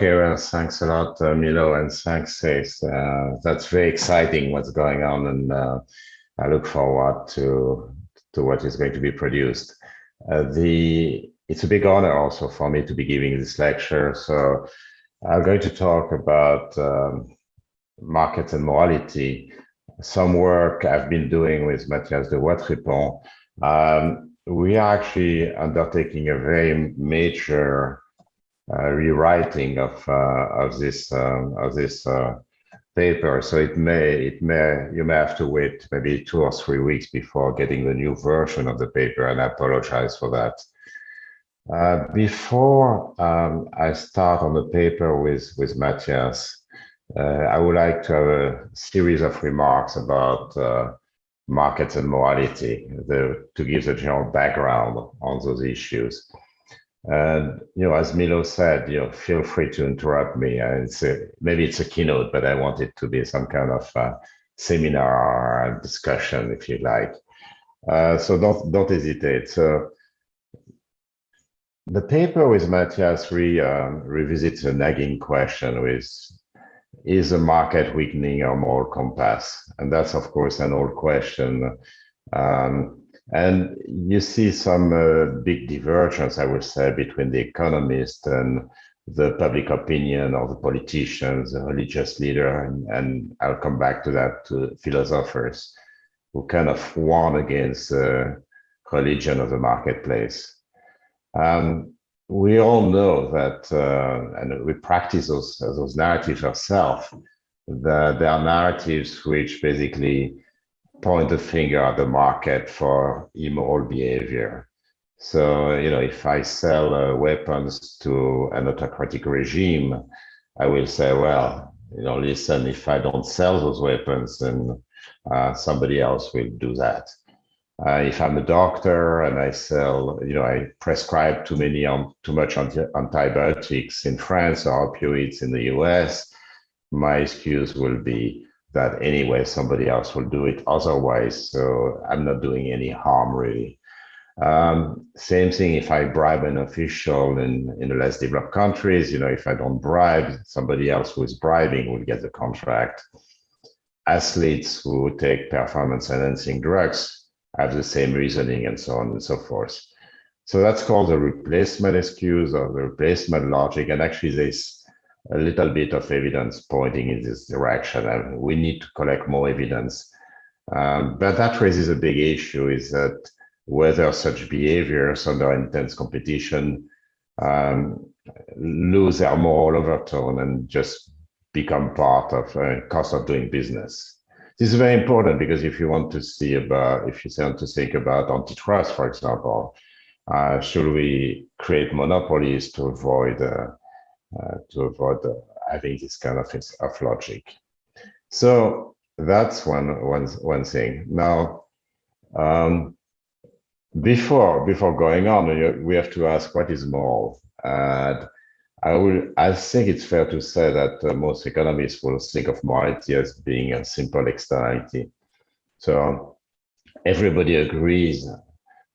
Okay, well, thanks a lot, uh, Milo, and thanks, Ace. Uh, that's very exciting what's going on, and uh, I look forward to to what is going to be produced. Uh, the it's a big honor also for me to be giving this lecture. So I'm going to talk about um, market and morality. Some work I've been doing with Mathias Dewatripont. Um, we are actually undertaking a very major rewriting of uh, of this um, of this uh, paper. So it may it may you may have to wait maybe two or three weeks before getting the new version of the paper, and I apologize for that. Uh, before um, I start on the paper with with Mathias, uh, I would like to have a series of remarks about uh, markets and morality, the, to give the general background on those issues. And you know, as Milo said, you know, feel free to interrupt me. Uh, it's a, maybe it's a keynote, but I want it to be some kind of uh, seminar discussion, if you like. Uh, so don't don't hesitate. So the paper with Matthias re, um, revisits a nagging question with is a market weakening or more compass? And that's, of course, an old question. Um, and you see some uh, big divergence, I would say, between the economists and the public opinion or the politicians, the religious leader, and, and I'll come back to that, to philosophers who kind of warn against the religion of the marketplace. Um, we all know that, uh, and we practice those, those narratives ourselves, that there are narratives which basically point the finger at the market for immoral behavior. So, you know, if I sell uh, weapons to an autocratic regime, I will say, well, you know, listen, if I don't sell those weapons, then uh, somebody else will do that. Uh, if I'm a doctor and I sell, you know, I prescribe too many, um, too much anti antibiotics in France or opioids in the US, my excuse will be, that anyway somebody else will do it. Otherwise so i'm not doing any harm really. Um, same thing if i bribe an official in in the less developed countries you know if i don't bribe somebody else who is bribing will get the contract. Athletes who take performance enhancing drugs have the same reasoning and so on and so forth. So that's called the replacement excuse or the replacement logic and actually there's a little bit of evidence pointing in this direction and we need to collect more evidence. Um, but that raises a big issue is that whether such behaviors under intense competition um, lose their moral overtone and just become part of a cost of doing business. This is very important because if you want to see about, if you want to think about antitrust, for example, uh, should we create monopolies to avoid uh, uh, to avoid having this kind of, of logic. So that's one, one, one thing. Now, um, before before going on, we have to ask what is moral. And I will. I think it's fair to say that uh, most economists will think of morality as being a simple externality. So everybody agrees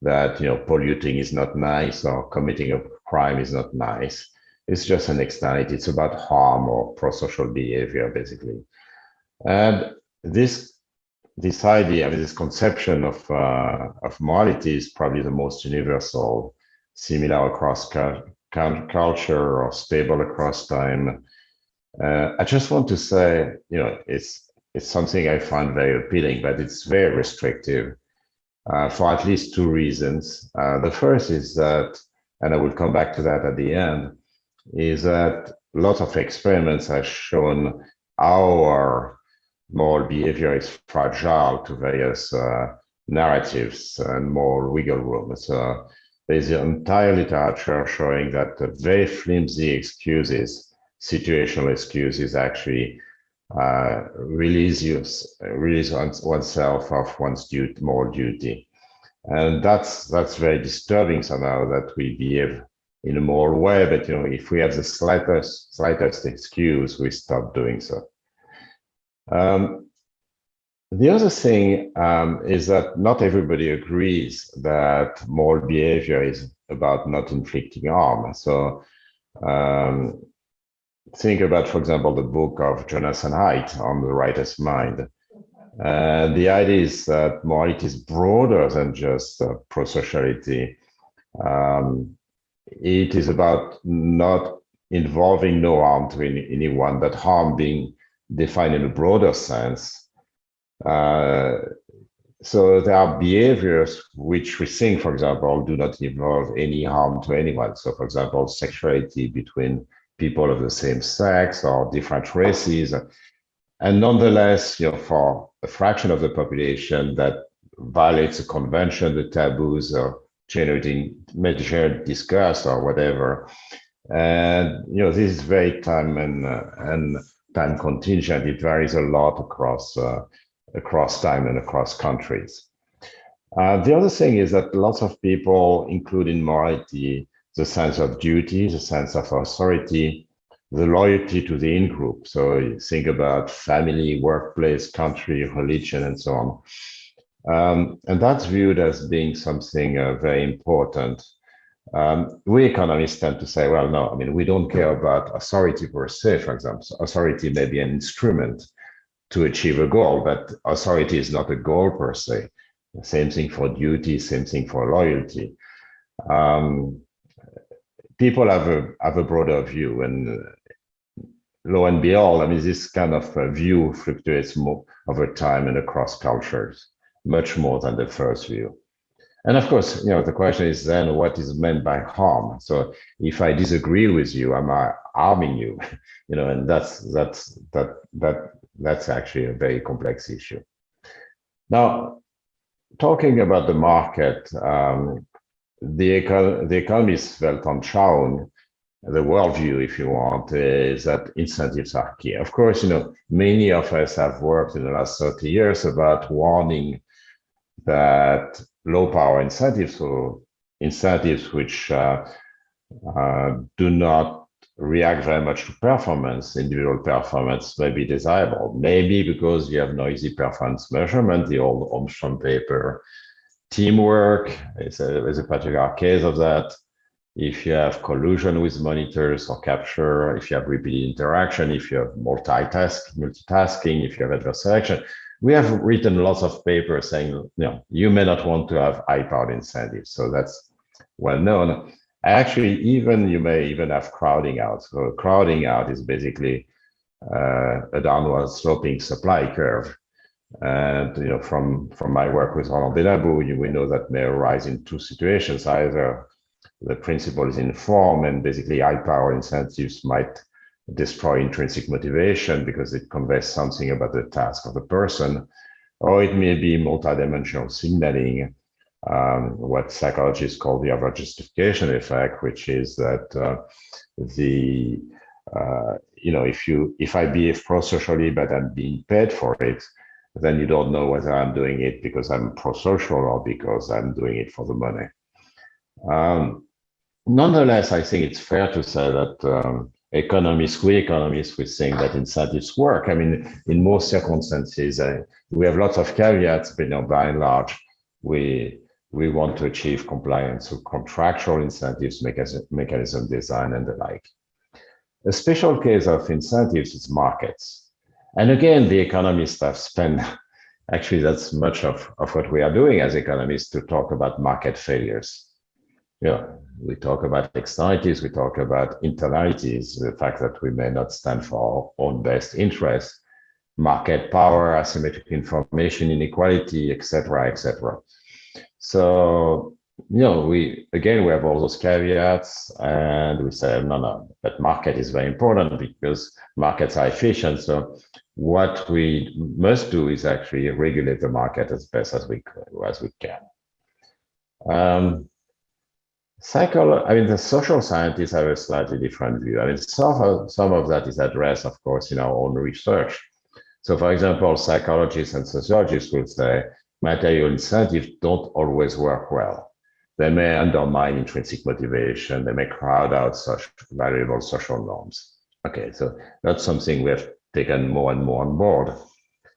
that you know polluting is not nice or committing a crime is not nice. It's just an externality. It's about harm or pro-social behavior, basically. And this this idea, I mean, this conception of uh, of morality is probably the most universal, similar across culture or stable across time. Uh, I just want to say, you know, it's it's something I find very appealing, but it's very restrictive uh, for at least two reasons. Uh, the first is that, and I will come back to that at the end, is that lots of experiments have shown our moral behavior is fragile to various uh, narratives and more wiggle room. So there's the entire literature showing that the very flimsy excuses, situational excuses, actually uh, release, you, release oneself of one's duty, moral duty. And that's that's very disturbing somehow that we behave in a moral way, but you know, if we have the slightest slightest excuse, we stop doing so. Um, the other thing um, is that not everybody agrees that moral behavior is about not inflicting harm. So um, think about, for example, the book of Jonathan Haidt on the Righteous Mind. And the idea is that morality is broader than just uh, prosociality. Um, it is about not involving no harm to any, anyone, but harm being defined in a broader sense. Uh, so there are behaviors which we think, for example, do not involve any harm to anyone. So, for example, sexuality between people of the same sex or different races. And nonetheless, you know, for a fraction of the population that violates the convention, the taboos, or generating major disgust or whatever. And you know, this is very time and uh, and time contingent. It varies a lot across uh, across time and across countries. Uh, the other thing is that lots of people including morality the sense of duty, the sense of authority, the loyalty to the in-group. So think about family, workplace, country, religion, and so on. Um, and that's viewed as being something uh, very important. Um, we economists tend to say, well, no, I mean, we don't care about authority per se, for example. Authority may be an instrument to achieve a goal, but authority is not a goal per se. Same thing for duty, same thing for loyalty. Um, people have a have a broader view, and uh, lo and behold, I mean, this kind of uh, view fluctuates more over time and across cultures, much more than the first view. And of course, you know, the question is then what is meant by harm? So if I disagree with you, am I harming you? You know, and that's that's that that that's actually a very complex issue. Now, talking about the market, um, the, eco the economist Weltanschauung, the worldview, if you want, is that incentives are key. Of course, you know, many of us have worked in the last 30 years about warning that low power incentives or incentives which uh, uh, do not react very much to performance, individual performance may be desirable. Maybe because you have noisy performance measurement, the Holmström paper teamwork is a, is a particular case of that. If you have collusion with monitors or capture, if you have repeated interaction, if you have multitask, multitasking, if you have adverse selection, we have written lots of papers saying, you know, you may not want to have high-powered incentives. So that's well known. Actually, even you may even have crowding out. So crowding out is basically uh, a downward sloping supply curve. And you know, from from my work with Roland Benabou, we know that may arise in two situations. Either the principal is in form, and basically high power incentives might destroy intrinsic motivation because it conveys something about the task of the person, or it may be multidimensional signaling, um, what psychologists call the over justification effect, which is that uh, the uh, you know if you if I behave pro-socially but I'm being paid for it, then you don't know whether I'm doing it because I'm pro-social or because I'm doing it for the money. Um, nonetheless, I think it's fair to say that um, economists, we economists, we think that incentives work. I mean, in most circumstances, uh, we have lots of caveats, but you know, by and large, we we want to achieve compliance with contractual incentives, mechanism, mechanism design, and the like. A special case of incentives is markets. And again, the economists have spent, actually that's much of, of what we are doing as economists to talk about market failures. Yeah, we talk about externalities, we talk about internalities, the fact that we may not stand for our own best interests, market power, asymmetric information inequality, etc., etc. So, you know, we again we have all those caveats, and we say no, no, but market is very important because markets are efficient. So what we must do is actually regulate the market as best as we as we can. Um, psycholo I mean, the social scientists have a slightly different view. I mean, some of, some of that is addressed, of course, in our own research. So, for example, psychologists and sociologists will say material incentives don't always work well. They may undermine intrinsic motivation. They may crowd out such valuable social norms. Okay, so that's something we have taken more and more on board.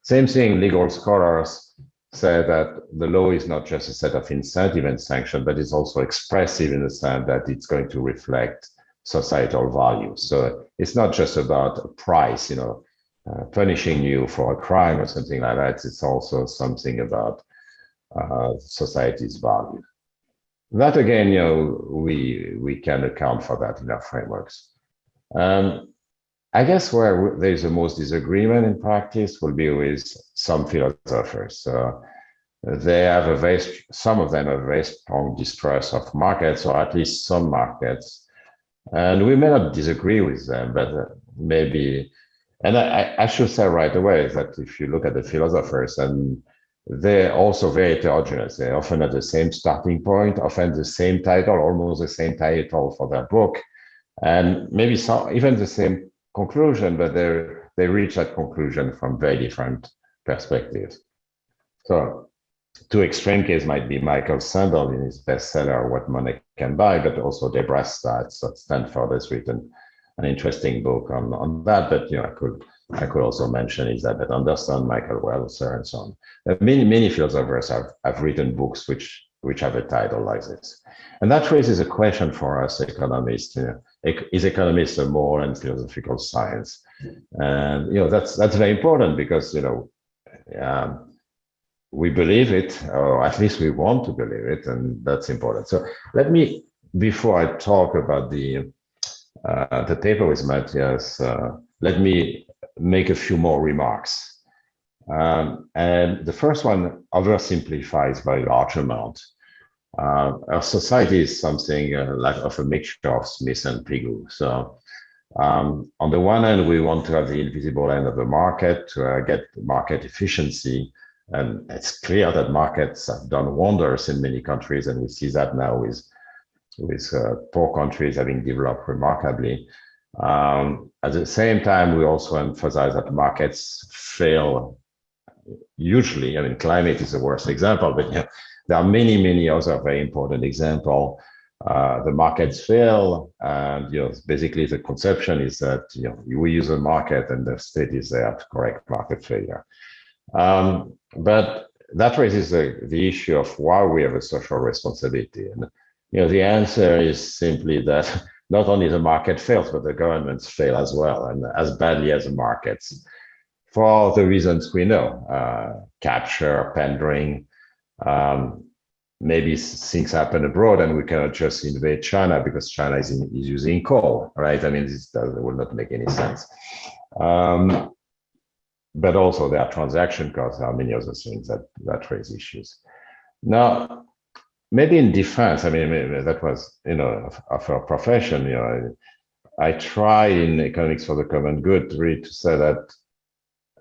Same thing, legal scholars say that the law is not just a set of incentive and sanction, but it's also expressive in the sense that it's going to reflect societal values. So it's not just about a price, you know, uh, punishing you for a crime or something like that. It's also something about uh, society's value. That again, you know, we we can account for that in our frameworks. Um, I guess where there's the most disagreement in practice will be with some philosophers. So they have a very, some of them have a very strong distrust of markets, or at least some markets. And we may not disagree with them, but uh, maybe, and I, I should say right away that if you look at the philosophers, and they're also very heterogeneous. They often have the same starting point, often the same title, almost the same title for their book, and maybe some even the same conclusion, but they they reach that conclusion from very different perspectives. So two extreme cases might be Michael Sandel in his bestseller What Money Can Buy, but also Debra Satz at Stanford has written an interesting book on, on that. But you know, I could I could also mention is that Elizabeth Anderson, Michael Walzer, and so on. Uh, many many philosophers have, have written books which which have a title like this. And that raises a question for us economists. You know, is economics a more and philosophical science? And you know that's that's very important because you know um, we believe it, or at least we want to believe it, and that's important. So let me, before I talk about the uh, the paper with Matthias, uh, let me make a few more remarks. Um, and the first one oversimplifies by a large amount. Uh, our society is something uh, like of a mixture of Smith and Pigou. So um, on the one hand, we want to have the invisible end of the market to uh, get market efficiency. And it's clear that markets have done wonders in many countries, and we see that now with, with uh, poor countries having developed remarkably. Um, at the same time, we also emphasize that markets fail usually. I mean, climate is the worst example, but know, there are many, many other very important examples. Uh, the markets fail, and you know, basically the conception is that you know we use a market and the state is there to correct market failure. Um, but that raises the, the issue of why we have a social responsibility. And you know, the answer is simply that not only the market fails, but the governments fail as well, and as badly as the markets, for the reasons we know: uh, capture, pandering. Um, maybe things happen abroad, and we cannot just invade China because China is, in, is using coal, right? I mean, this does, will not make any sense. Um, but also there are transaction costs, there are many other things that, that raise issues. Now, maybe in defense, I mean, that was, you know, of, our profession, you know, I, I try in economics for the common good really to say that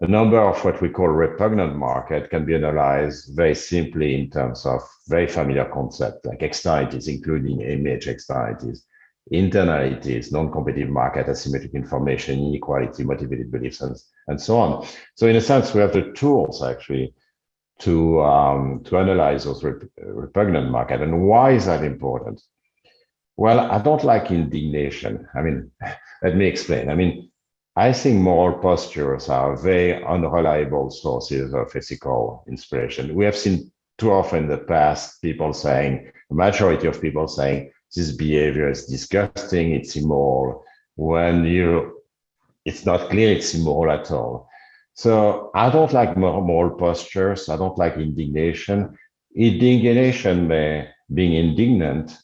a number of what we call repugnant market can be analyzed very simply in terms of very familiar concepts like externalities, including image externalities, internalities, non-competitive market, asymmetric information, inequality, motivated beliefs, and, and so on. So in a sense, we have the tools actually to, um, to analyze those rep repugnant market. And why is that important? Well, I don't like indignation. I mean, let me explain. I mean, I think moral postures are very unreliable sources of ethical inspiration. We have seen too often in the past people saying, the majority of people saying, this behavior is disgusting, it's immoral, when you it's not clear it's immoral at all. So I don't like moral postures. I don't like indignation. Indignation may, being indignant,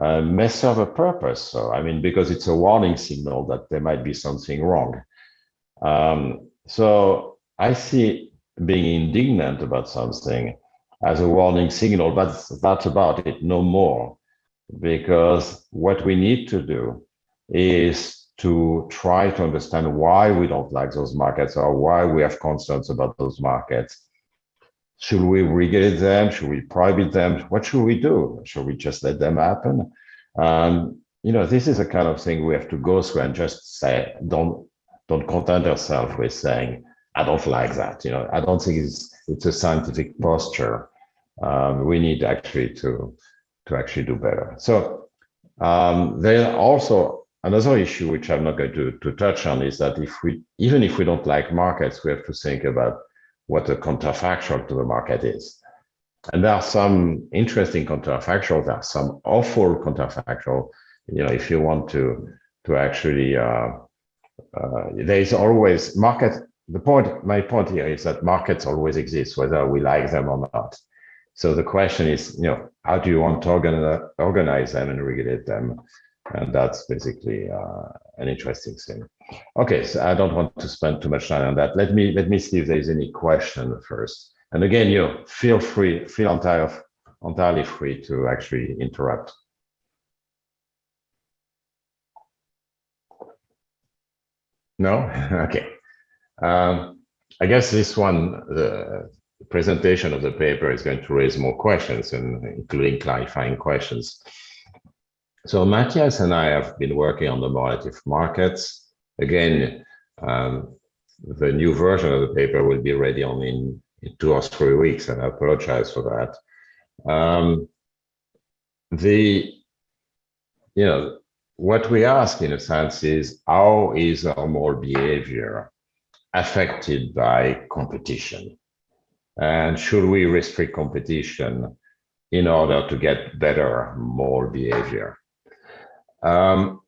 uh, may serve a purpose. So, I mean, because it's a warning signal that there might be something wrong. Um, so I see being indignant about something as a warning signal, but that's about it, no more because what we need to do is to try to understand why we don't like those markets or why we have concerns about those markets. Should we regulate them? Should we prohibit them? What should we do? Should we just let them happen? Um, you know, this is a kind of thing we have to go through and just say, don't don't content ourselves with saying, I don't like that. You know, I don't think it's it's a scientific posture. Um, we need actually to to actually do better. So um, there also another issue which I'm not going to, to touch on is that if we even if we don't like markets, we have to think about what the counterfactual to the market is. And there are some interesting counterfactual, there are some awful counterfactual. You know, if you want to to actually, uh, uh, there is always market. The point, my point here is that markets always exist, whether we like them or not. So the question is, you know, how do you want to organize, organize them and regulate them? And that's basically uh, an interesting thing. Okay, so I don't want to spend too much time on that. Let me let me see if there is any question first. And again, you feel free, feel entirely entirely free to actually interrupt. No? okay. Um, I guess this one, the presentation of the paper is going to raise more questions, and including clarifying questions. So Matthias and I have been working on the relative markets. Again, um, the new version of the paper will be ready only in, in two or three weeks, and I apologize for that. Um, the, you know, what we ask in a sense is how is our moral behavior affected by competition? And should we restrict competition in order to get better moral behavior? Um,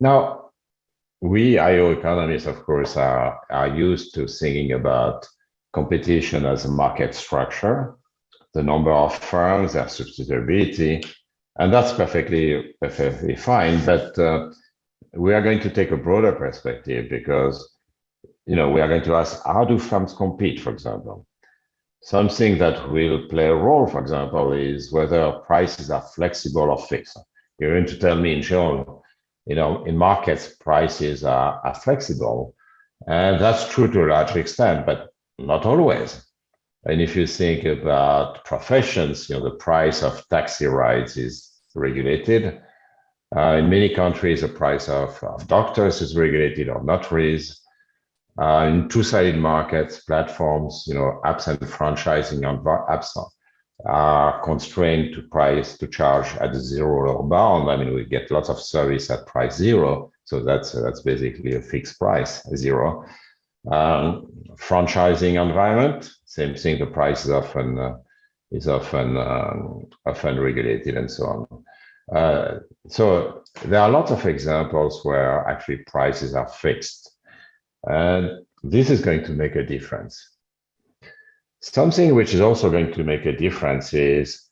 now, we IO economists, of course, are, are used to thinking about competition as a market structure, the number of firms, their substitutability, and that's perfectly perfectly fine. But uh, we are going to take a broader perspective because you know we are going to ask how do firms compete, for example. Something that will play a role, for example, is whether prices are flexible or fixed. You're going to tell me in general, you know, in markets, prices are, are flexible. And that's true to a large extent, but not always. And if you think about professions, you know, the price of taxi rides is regulated. Uh, in many countries, the price of, of doctors is regulated or not raised. Uh, in two-sided markets, platforms, you know, apps and franchising on apps are constrained to price to charge at zero or bound. I mean, we get lots of service at price zero, so that's that's basically a fixed price, zero. Um, franchising environment, same thing. The price is often uh, is often um, often regulated and so on. Uh, so there are lots of examples where actually prices are fixed, and this is going to make a difference. Something which is also going to make a difference is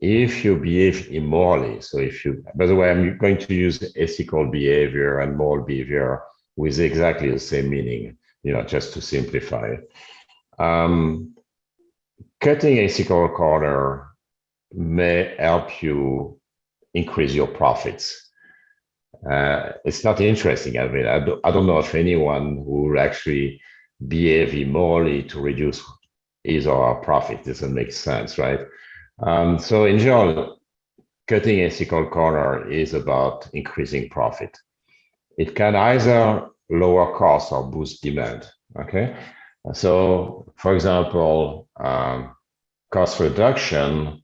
if you behave immorally. So if you, by the way, I'm going to use ethical behavior and moral behavior with exactly the same meaning you know, just to simplify. Um, cutting a ethical corner may help you increase your profits. Uh, it's not interesting. I mean, I, do, I don't know if anyone will actually behave immorally to reduce his our profit. Doesn't make sense, right? Um, so in general, cutting ethical corner is about increasing profit. It can either lower costs or boost demand. Okay, so for example, um, cost reduction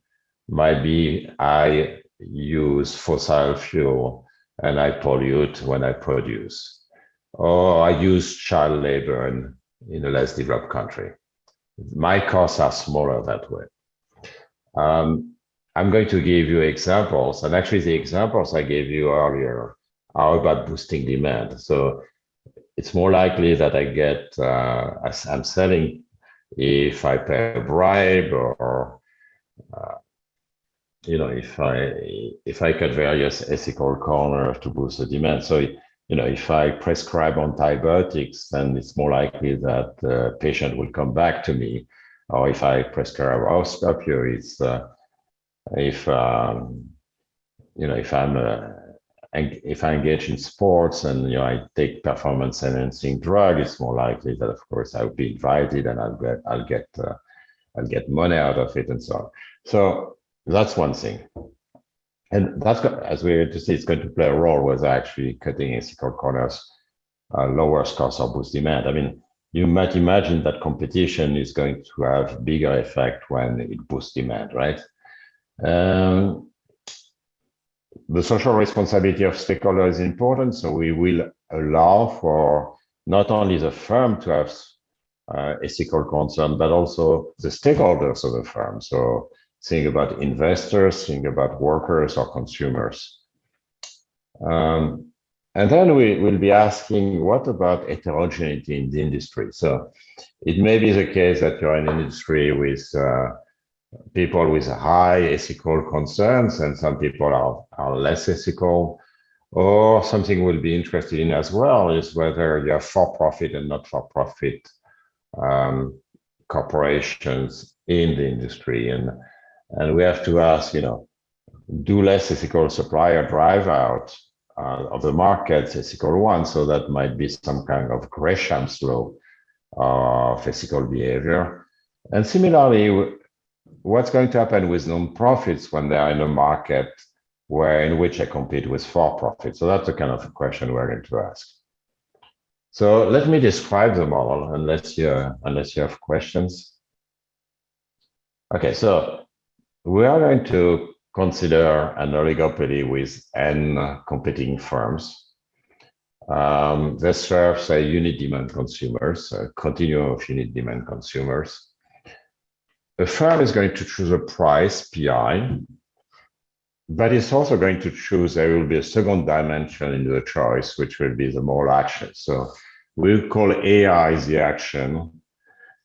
might be I use fossil fuel and I pollute when I produce, or I use child labor in, in a less developed country. My costs are smaller that way. Um, I'm going to give you examples, and actually the examples I gave you earlier are about boosting demand. So it's more likely that I get, uh, I'm selling, if I pay a bribe or, uh, you know, if I if I cut various ethical corners to boost the demand. So, you know, if I prescribe antibiotics, then it's more likely that the patient will come back to me. Or if I prescribe osteoporosis, uh, if um, you know, if I'm a if I engage in sports and you know I take performance enhancing drug, it's more likely that of course I'll be invited and I'll get I'll get uh, I'll get money out of it and so on. So that's one thing, and that's as we're to see, it's going to play a role with actually cutting ethical corners uh, lowers cost or boost demand. I mean, you might imagine that competition is going to have bigger effect when it boosts demand, right? Um, the social responsibility of stakeholders is important. So we will allow for not only the firm to have uh, ethical concern, but also the stakeholders of the firm. So think about investors, think about workers or consumers. Um, and then we will be asking, what about heterogeneity in the industry? So it may be the case that you're in an industry with uh, people with high ethical concerns and some people are, are less ethical. Or something we'll be interested in as well is whether you have for-profit and not-for-profit um, corporations in the industry. And, and we have to ask, you know, do less ethical supplier drive out uh, of the market ethical one? So that might be some kind of Gresham's law of ethical behavior. And similarly, what's going to happen with non-profits when they are in a market where in which I compete with for-profit? So that's the kind of question we're going to ask. So let me describe the model unless you unless you have questions. Okay, so we are going to consider an oligopoly with n competing firms. Um, they serve, say, unit demand consumers, a continuum of unit demand consumers. The firm is going to choose a price, PI, but it's also going to choose, there will be a second dimension in the choice, which will be the mole action. So we'll call AI the action.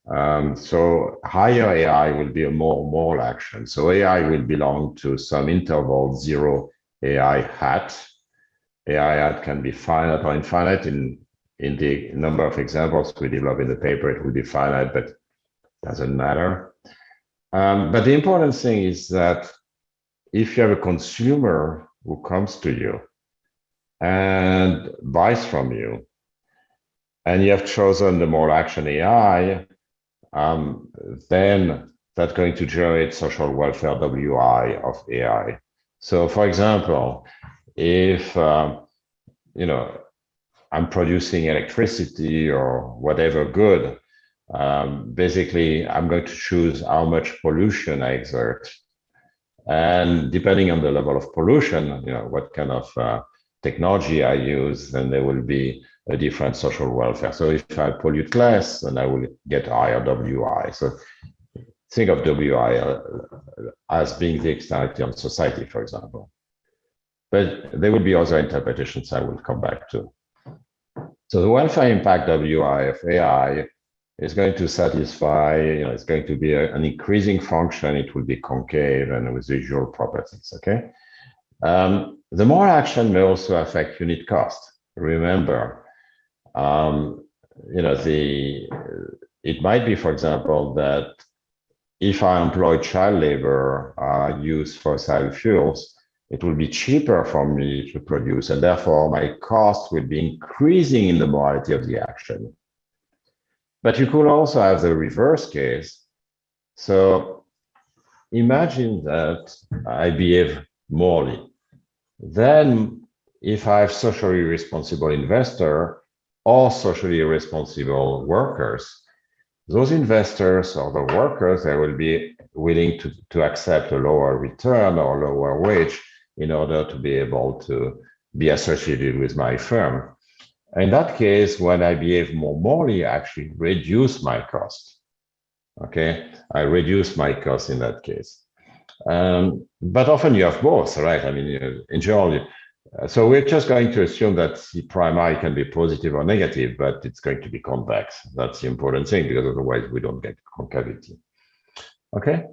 Um, so higher AI will be a more moral action. So AI will belong to some interval zero AI hat. AI hat can be finite or infinite. In, in the number of examples we develop in the paper, it will be finite, but doesn't matter. Um, but the important thing is that if you have a consumer who comes to you and buys from you, and you have chosen the mole action AI, um, then that's going to generate social welfare WI of AI. So for example, if, uh, you know, I'm producing electricity or whatever good, um, basically, I'm going to choose how much pollution I exert. And depending on the level of pollution, you know, what kind of uh, technology I use, then there will be a different social welfare. So if I pollute less, then I will get higher WI. So think of WI uh, as being the externality on society, for example. But there will be other interpretations I will come back to. So the welfare impact WI of AI is going to satisfy, you know, it's going to be a, an increasing function. It will be concave and with usual properties, okay? Um, the more action may also affect unit cost. Remember, um, you know, the it might be, for example, that if I employ child labor, uh, use fossil fuels, it will be cheaper for me to produce, and therefore my cost will be increasing in the morality of the action. But you could also have the reverse case. So imagine that I behave morally. Then if I have a socially responsible investor or socially responsible workers, those investors or the workers, they will be willing to, to accept a lower return or lower wage in order to be able to be associated with my firm. In that case, when I behave more morally, I actually reduce my cost. Okay, I reduce my cost in that case. Um, but often you have both, right? I mean, in general, so we're just going to assume that C prime i can be positive or negative, but it's going to be convex. That's the important thing, because otherwise we don't get concavity. Okay.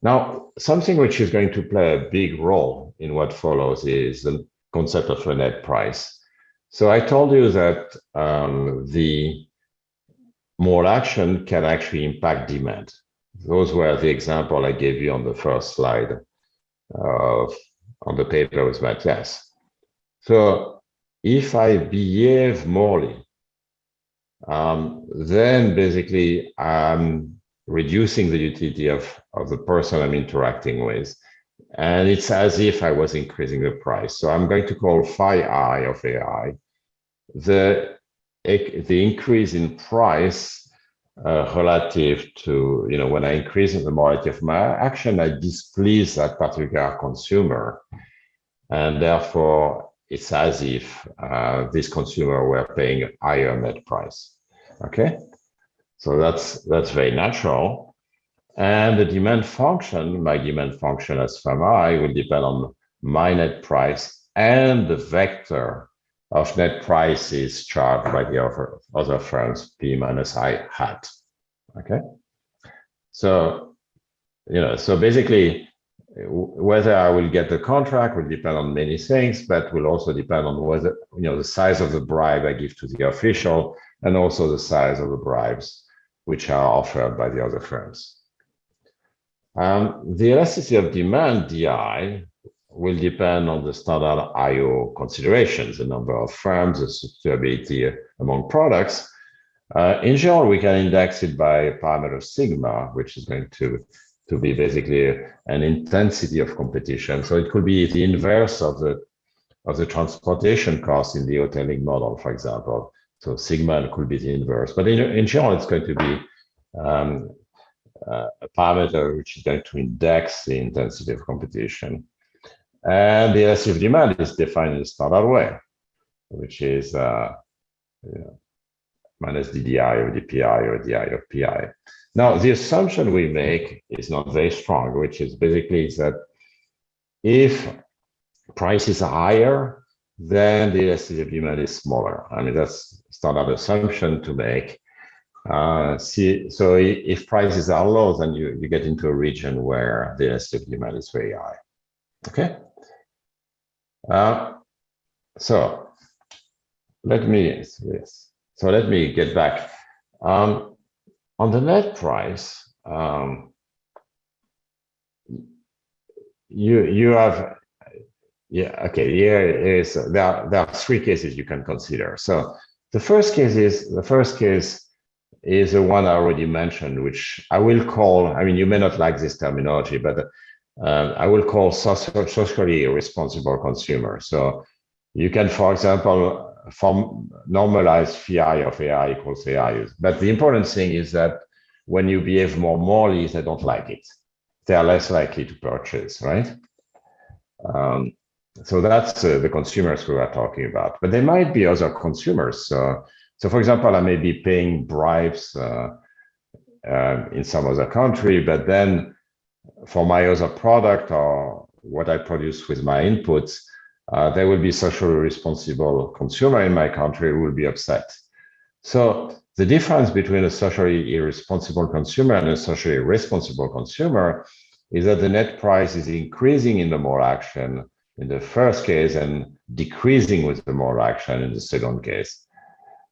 Now, something which is going to play a big role in what follows is the concept of a net price. So I told you that um, the more action can actually impact demand. Those were the example I gave you on the first slide of, on the paper with Matthias. So if I behave morally, um, then basically I'm reducing the utility of, of the person I'm interacting with. And it's as if I was increasing the price. So I'm going to call phi i of AI the, the increase in price uh, relative to, you know, when I increase the morality of my action, I displease that particular consumer. And therefore, it's as if uh, this consumer were paying a higher net price. Okay, so that's that's very natural. And the demand function, my demand function as pharma, will depend on my net price and the vector of net prices charged by the other, other firms, P minus I hat. Okay. So, you know, so basically, whether I will get the contract will depend on many things, but will also depend on whether, you know, the size of the bribe I give to the official and also the size of the bribes which are offered by the other firms. Um, the elasticity of demand, DI, will depend on the standard IO considerations, the number of firms, the suitability among products. Uh, in general, we can index it by a parameter sigma, which is going to, to be basically an intensity of competition. So it could be the inverse of the, of the transportation cost in the Hotelling model, for example. So sigma could be the inverse, but in, in general, it's going to be um, uh, a parameter which is going to index the intensity of competition. And the elastic demand is defined in the standard way, which is uh, you know, minus DDI or DPI or DI of PI. Now, the assumption we make is not very strong, which is basically that if prices are higher, then the elasticity of demand is smaller. I mean, that's standard assumption to make. Uh, see, so if prices are low, then you, you get into a region where the elastic demand is very high. Okay. Uh, so let me, yes. So let me get back. Um, on the net price, um, you you have yeah okay here is there are, there are three cases you can consider. So the first case is the first case is the one I already mentioned, which I will call. I mean, you may not like this terminology, but uh, I will call socially responsible consumer. So you can, for example, form normalized phi of AI equals AI. But the important thing is that when you behave more morally, they don't like it. They are less likely to purchase, right? Um, so that's uh, the consumers we are talking about. But there might be other consumers. so, for example, I may be paying bribes uh, uh, in some other country, but then for my other product or what I produce with my inputs, uh, there will be socially responsible consumer in my country who will be upset. So the difference between a socially irresponsible consumer and a socially responsible consumer is that the net price is increasing in the moral action in the first case and decreasing with the moral action in the second case.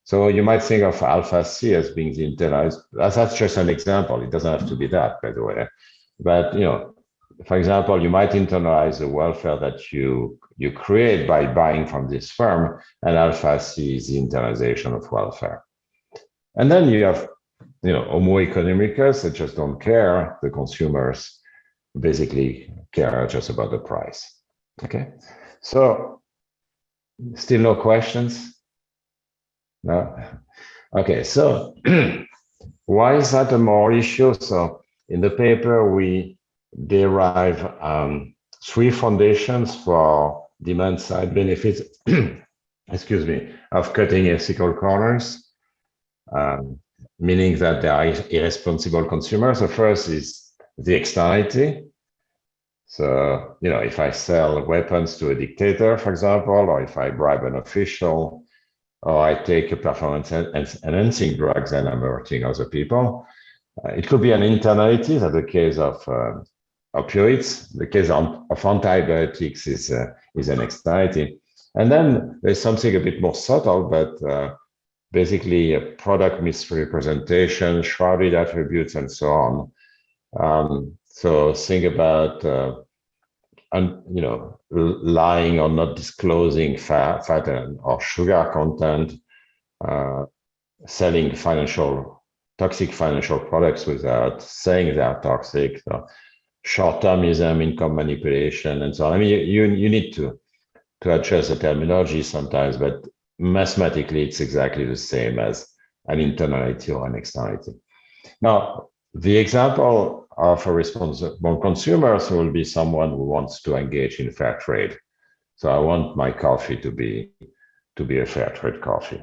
So you might think of alpha C as being the internalized, that's just an example. It doesn't have to be that, by the way. But you know, for example, you might internalize the welfare that you you create by buying from this firm, and alpha C is the internalization of welfare. And then you have, you know, homo economicus that just don't care. The consumers basically care just about the price. Okay, so still no questions? No. Okay, so why is that a more issue? So in the paper, we derive um, three foundations for demand side benefits, excuse me, of cutting ethical corners, um, meaning that there are irresponsible consumers. The first is the externality. So, you know, if I sell weapons to a dictator, for example, or if I bribe an official, or I take a performance enhancing drugs and I'm hurting other people, uh, it could be an internality, that the case of uh, opioids. The case of, antibiotics is, uh, is an externality. And then there's something a bit more subtle, but uh, basically a product misrepresentation, shrouded attributes, and so on. Um, so think about, uh, un, you know, lying or not disclosing fat, fat and, or sugar content, uh, selling financial toxic financial products without saying they are toxic. So short-termism, income manipulation, and so on. I mean, you, you need to, to adjust the terminology sometimes, but mathematically, it's exactly the same as an internality or an externality. Now, the example of a responsible consumer will be someone who wants to engage in fair trade. So I want my coffee to be to be a fair trade coffee.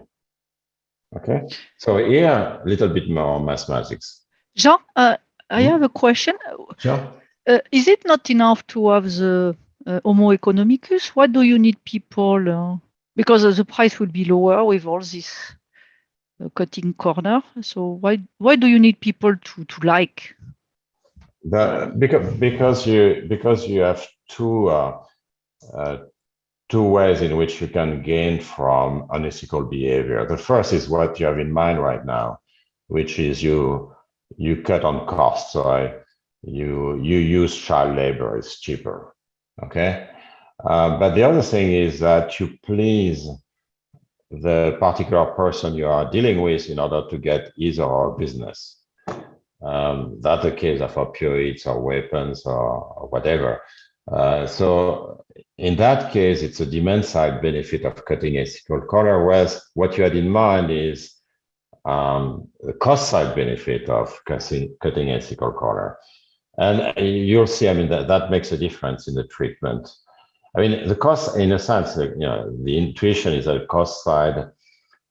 Okay, so here a little bit more mathematics. Jean, uh, I hmm? have a question. Sure. Uh, is it not enough to have the uh, Homo economicus? Why do you need people uh, because the price will be lower with all this uh, cutting corner. So why why do you need people to to like? The, because because you because you have two uh, uh, two ways in which you can gain from unethical behavior. The first is what you have in mind right now, which is you you cut on costs. So I, you you use child labor; it's cheaper. Okay, uh, but the other thing is that you please the particular person you are dealing with in order to get either or business. Um, that's the case of opioids or weapons or, or whatever. Uh, so in that case, it's a demand side benefit of cutting ethical color, whereas what you had in mind is um, the cost side benefit of cutting, cutting ethical color. And you'll see, I mean, that, that makes a difference in the treatment. I mean, the cost, in a sense, you know, the intuition is a cost side.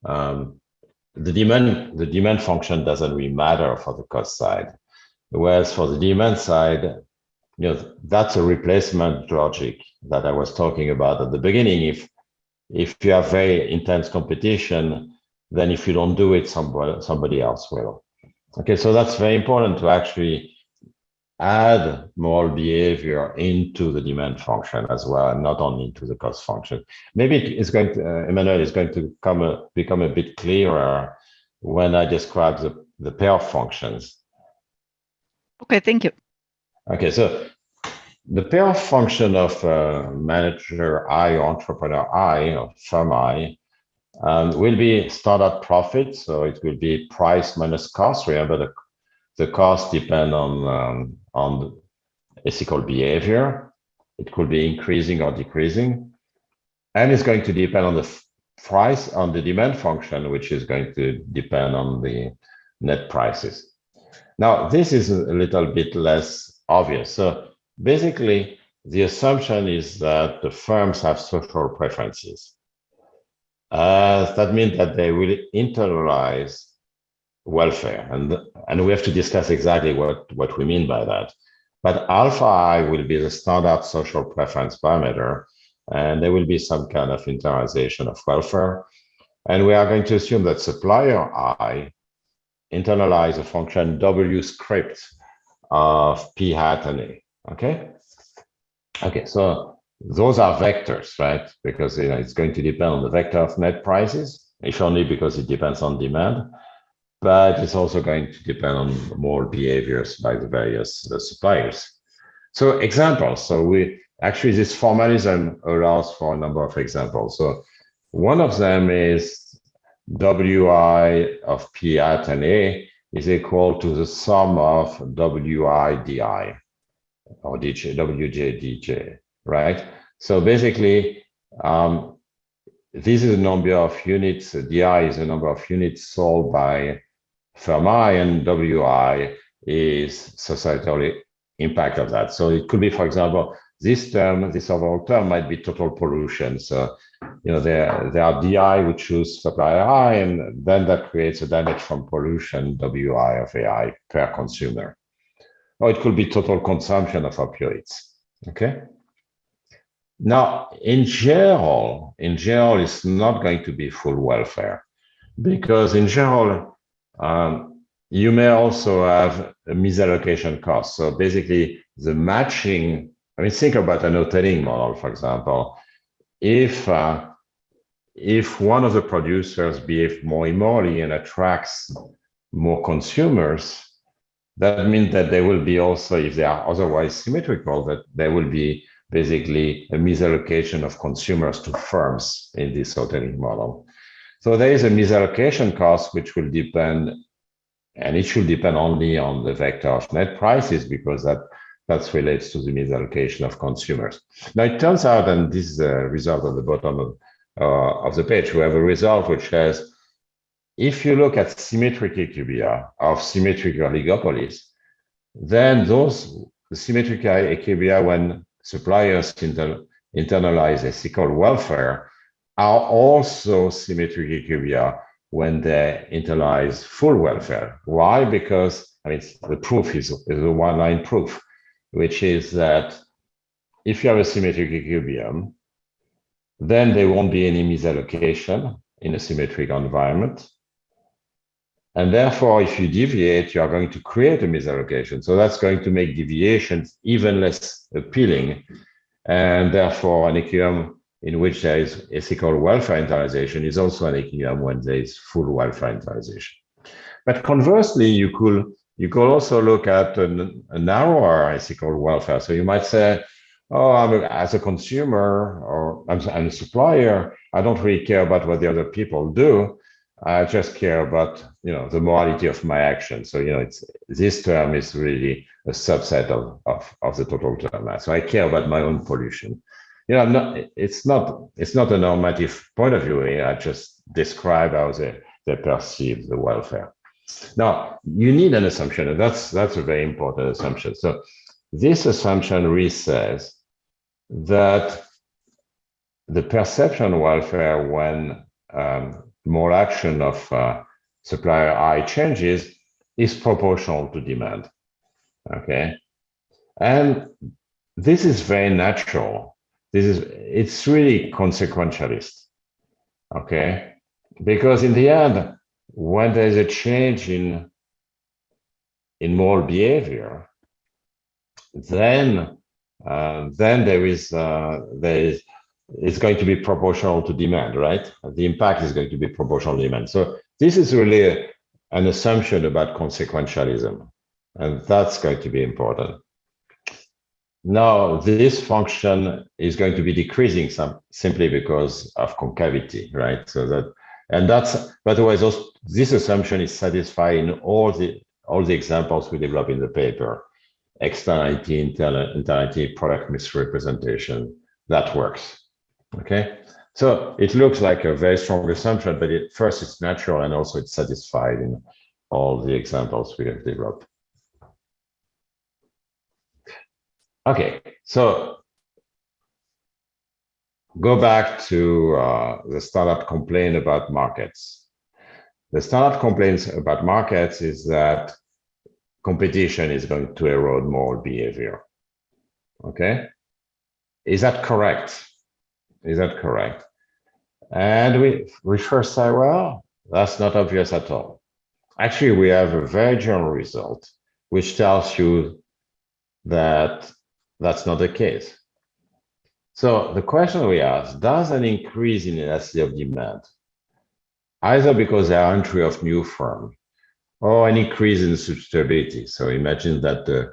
Um, the demand, the demand function doesn't really matter for the cost side. Whereas for the demand side, you know, that's a replacement logic that I was talking about at the beginning. If if you have very intense competition, then if you don't do it, somebody somebody else will. Okay, so that's very important to actually add more behavior into the demand function as well, and not only into the cost function. Maybe it's going to, uh, Emmanuel is going to come a, become a bit clearer when I describe the, the pair functions. Okay, thank you. Okay, so the pair function of uh, manager I or entrepreneur I or firm I um, will be startup profit. So it will be price minus cost. Remember the the cost depend on um, on ethical behavior. It could be increasing or decreasing, and it's going to depend on the price on the demand function, which is going to depend on the net prices. Now, this is a little bit less obvious. So basically, the assumption is that the firms have social preferences. Uh, that means that they will internalize welfare. And, and we have to discuss exactly what, what we mean by that. But alpha I will be the standard social preference parameter, and there will be some kind of internalization of welfare. And we are going to assume that supplier I internalize a function W script of P hat and A, okay? Okay, so those are vectors, right? Because you know, it's going to depend on the vector of net prices, if only because it depends on demand but it's also going to depend on more behaviors by the various uh, suppliers. So examples. So we actually this formalism allows for a number of examples. So one of them is Wi of P at and A is equal to the sum of Wi di or DJ, Wj dj, right? So basically, um, this is a number of units, di is a number of units sold by I and WI is societally impact of that. So it could be, for example, this term, this overall term might be total pollution. So, you know, there, there are DI which choose supplier I, and then that creates a damage from pollution, WI of AI per consumer. Or it could be total consumption of opioids, okay? Now, in general, in general, it's not going to be full welfare because in general, um, you may also have a misallocation cost. So basically the matching, I mean, think about an Hotelling model, for example. If uh, if one of the producers behaves more immorally and attracts more consumers, that means that there will be also, if they are otherwise symmetrical, that there will be basically a misallocation of consumers to firms in this Hotelling model. So there is a misallocation cost, which will depend, and it should depend only on the vector of net prices because that that relates to the misallocation of consumers. Now it turns out, and this is a result at the bottom of, uh, of the page, we have a result which says, if you look at symmetric equilibria of symmetric oligopolies, then those symmetric equilibria when suppliers inter internalize ethical welfare are also symmetric equilibria when they internalize full welfare. Why? Because I mean, the proof is, is a one-line proof, which is that if you have a symmetric equilibrium, then there won't be any misallocation in a symmetric environment. And therefore, if you deviate, you are going to create a misallocation. So that's going to make deviations even less appealing. And therefore, an equilibrium in which there is ethical welfare internalization is also an equilibrium when there is full welfare internalization. But conversely, you could you could also look at a, a narrower ethical welfare. So you might say, oh, I'm a, as a consumer or I'm, I'm, a supplier, I don't really care about what the other people do. I just care about, you know, the morality of my action. So, you know, it's this term is really a subset of, of, of the total term. So I care about my own pollution. You know, not, it's not it's not a normative point of view. I just describe how they, they perceive the welfare. Now, you need an assumption, and that's that's a very important assumption. So this assumption really says that the perception welfare when um, more action of uh, supplier I changes is proportional to demand. Okay. And this is very natural. This is, it's really consequentialist. Okay. Because in the end, when there's a change in, in moral behavior, then uh, then there is uh, there is it's going to be proportional to demand, right? The impact is going to be proportional to demand. So this is really a, an assumption about consequentialism, and that's going to be important. Now, this function is going to be decreasing some, simply because of concavity, right? So that, and that's, by the way, those, this assumption is satisfied in all the all the examples we develop in the paper externality, internality, product misrepresentation, that works. Okay, so it looks like a very strong assumption, but it, first it's natural and also it's satisfied in all the examples we have developed. Okay, so go back to uh, the startup complaint about markets. The startup complaints about markets is that competition is going to erode moral behavior. Okay, is that correct? Is that correct? And we, we first say, well, that's not obvious at all. Actually, we have a very general result, which tells you that that's not the case. So the question we ask, does an increase in elasticity of demand, either because there are entry of new firms or an increase in substitutability. So imagine that the,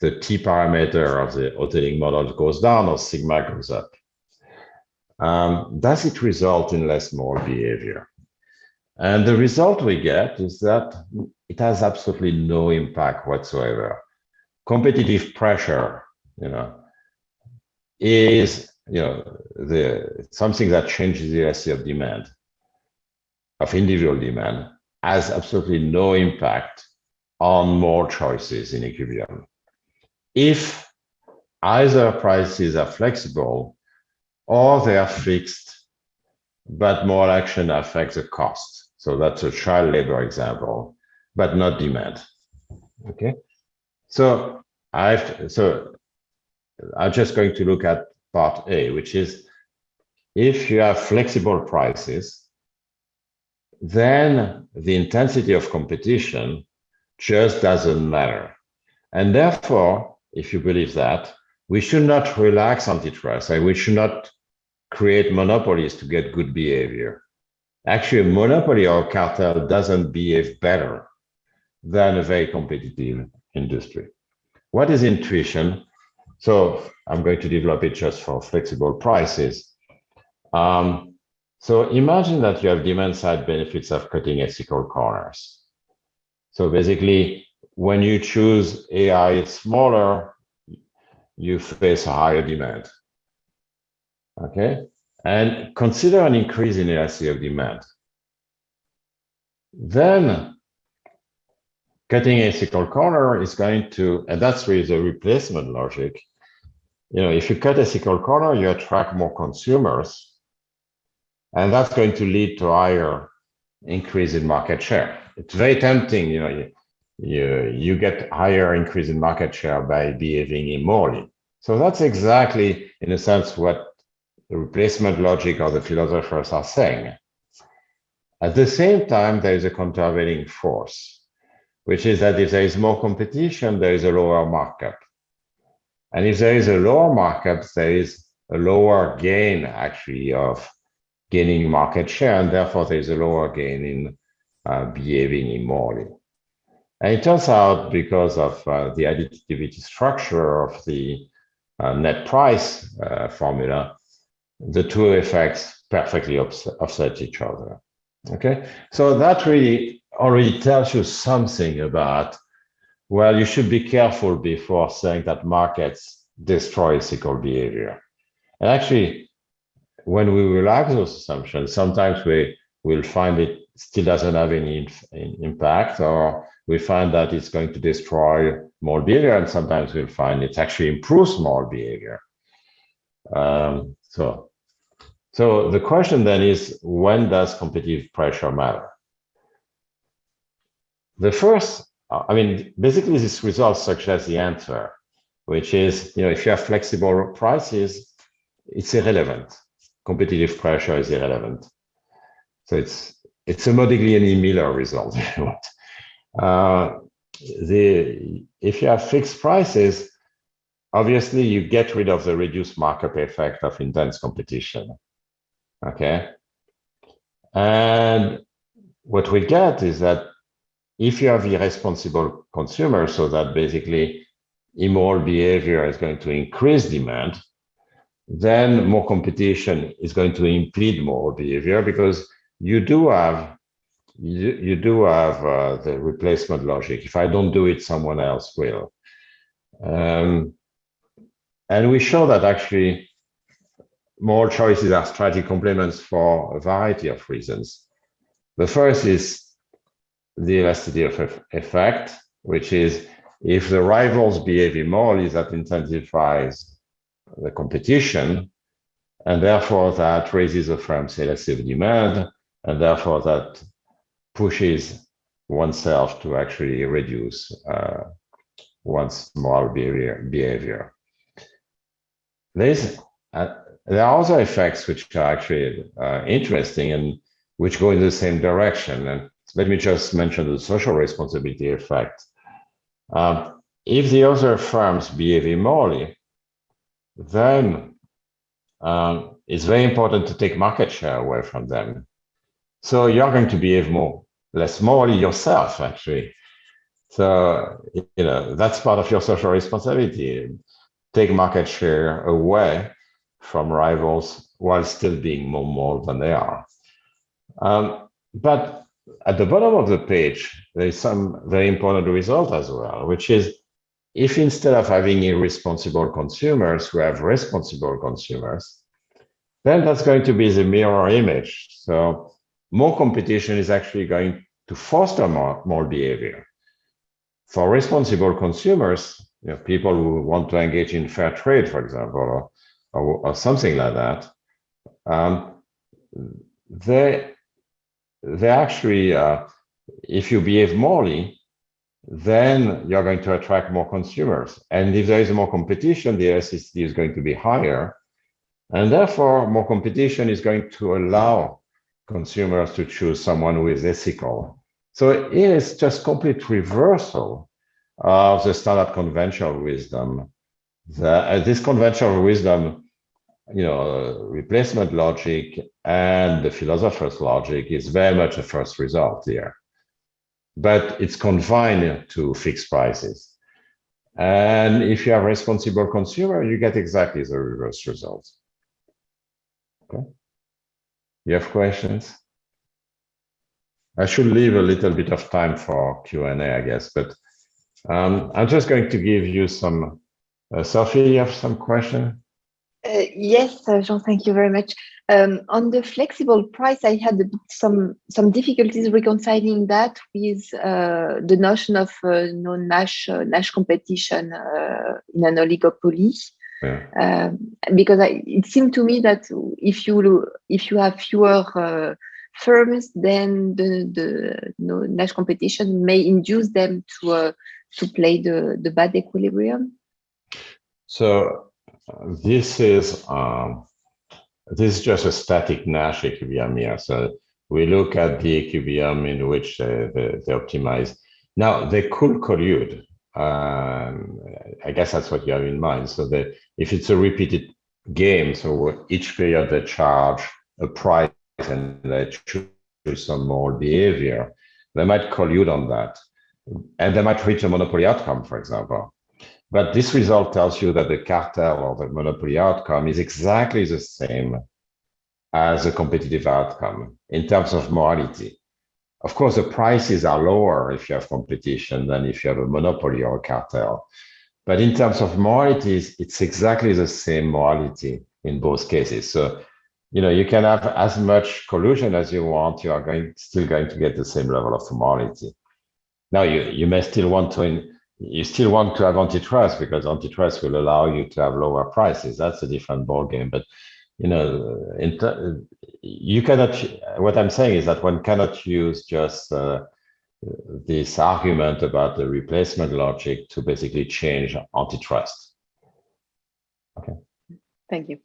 the T parameter of the Hotelling model goes down or sigma goes up. Um, does it result in less moral behavior? And the result we get is that it has absolutely no impact whatsoever. Competitive pressure, you know, is you know the something that changes the elasticity of demand, of individual demand, has absolutely no impact on more choices in equilibrium. If either prices are flexible or they are fixed, but more action affects the cost. So that's a child labor example, but not demand. Okay. So I've so I'm just going to look at part A, which is if you have flexible prices, then the intensity of competition just doesn't matter. And therefore, if you believe that, we should not relax antitrust and we should not create monopolies to get good behavior. Actually, a monopoly or cartel doesn't behave better than a very competitive industry. What is intuition? So I'm going to develop it just for flexible prices. Um, so imagine that you have demand side benefits of cutting ethical corners. So basically, when you choose AI smaller, you face a higher demand. Okay, and consider an increase in elasticity of demand. Then cutting ethical corner is going to, and that's really the replacement logic. You know, if you cut ethical corner, you attract more consumers and that's going to lead to higher increase in market share. It's very tempting, you know, you, you, you get higher increase in market share by behaving immorally. So that's exactly, in a sense, what the replacement logic or the philosophers are saying. At the same time, there is a countervailing force, which is that if there is more competition, there is a lower markup. And if there is a lower markup, there is a lower gain actually of gaining market share, and therefore there is a lower gain in uh, behaving immorally. And it turns out because of uh, the additivity structure of the uh, net price uh, formula, the two effects perfectly offset each other. Okay, so that really already tells you something about, well, you should be careful before saying that markets destroy cyclical behavior. And actually, when we relax those assumptions, sometimes we will find it still doesn't have any impact, or we find that it's going to destroy more behavior, and sometimes we'll find it actually improves more behavior. Um, so, so the question then is, when does competitive pressure matter? The first, I mean, basically this result suggests the answer, which is, you know, if you have flexible prices, it's irrelevant. Competitive pressure is irrelevant. So it's it's a Modigliani-Miller result. uh, the if you have fixed prices, obviously you get rid of the reduced markup effect of intense competition. Okay, and what we get is that if you have irresponsible consumers, so that basically immoral behavior is going to increase demand, then more competition is going to impede more behavior because you do have you, you do have uh, the replacement logic. If I don't do it, someone else will. Um, and we show that actually more choices are strategic complements for a variety of reasons. The first is the elasticity of effect, which is if the rivals behave immorally, that intensifies the competition, and therefore that raises the firm's elastic demand, and therefore that pushes oneself to actually reduce uh, one's moral behavior. There's, uh, there are other effects which are actually uh, interesting and which go in the same direction. And let me just mention the social responsibility effect. Um, if the other firms behave immorally, then um, it's very important to take market share away from them so you're going to behave more, less morally yourself, actually. So, you know, that's part of your social responsibility. Take market share away from rivals while still being more moral than they are. Um, but at the bottom of the page, there is some very important result as well, which is if instead of having irresponsible consumers, we have responsible consumers, then that's going to be the mirror image. So more competition is actually going to foster more, more behavior. For responsible consumers, you know, people who want to engage in fair trade, for example, or, or, or something like that, um, they, they actually, uh, if you behave morally, then you're going to attract more consumers. And if there is more competition, the elasticity is going to be higher. And therefore, more competition is going to allow consumers to choose someone who is ethical. So it is just complete reversal of the standard conventional wisdom. The, uh, this conventional wisdom, you know, replacement logic and the philosopher's logic is very much a first result here. But it's confined to fixed prices. And if you have responsible consumer, you get exactly the reverse result. Okay. You have questions? I should leave a little bit of time for Q&A, I guess, but um, I'm just going to give you some, uh, Sophie, you have some question? Uh, yes, uh, Jean, thank you very much. Um, on the flexible price, I had some some difficulties reconciling that with uh, the notion of uh, no Nash uh, Nash competition uh, in an oligopoly. Yeah. Um, because I, it seemed to me that if you if you have fewer uh, firms, then the the know, Nash competition may induce them to uh, to play the the bad equilibrium. So this is um, this is just a static Nash equilibrium here. So we look at the equilibrium in which uh, they, they optimize. Now they could collude. Um, I guess that's what you have in mind. So that if it's a repeated game, so each period they charge a price and they choose some more behavior, they might collude on that. And they might reach a monopoly outcome, for example. But this result tells you that the cartel or the monopoly outcome is exactly the same as a competitive outcome in terms of morality. Of course, the prices are lower if you have competition than if you have a monopoly or a cartel. But in terms of morality, it's exactly the same morality in both cases. So, you know, you can have as much collusion as you want, you are going still going to get the same level of morality. Now, you, you may still want to you still want to have antitrust because antitrust will allow you to have lower prices. That's a different ballgame. But you know, you cannot. What I'm saying is that one cannot use just uh, this argument about the replacement logic to basically change antitrust. Okay. Thank you.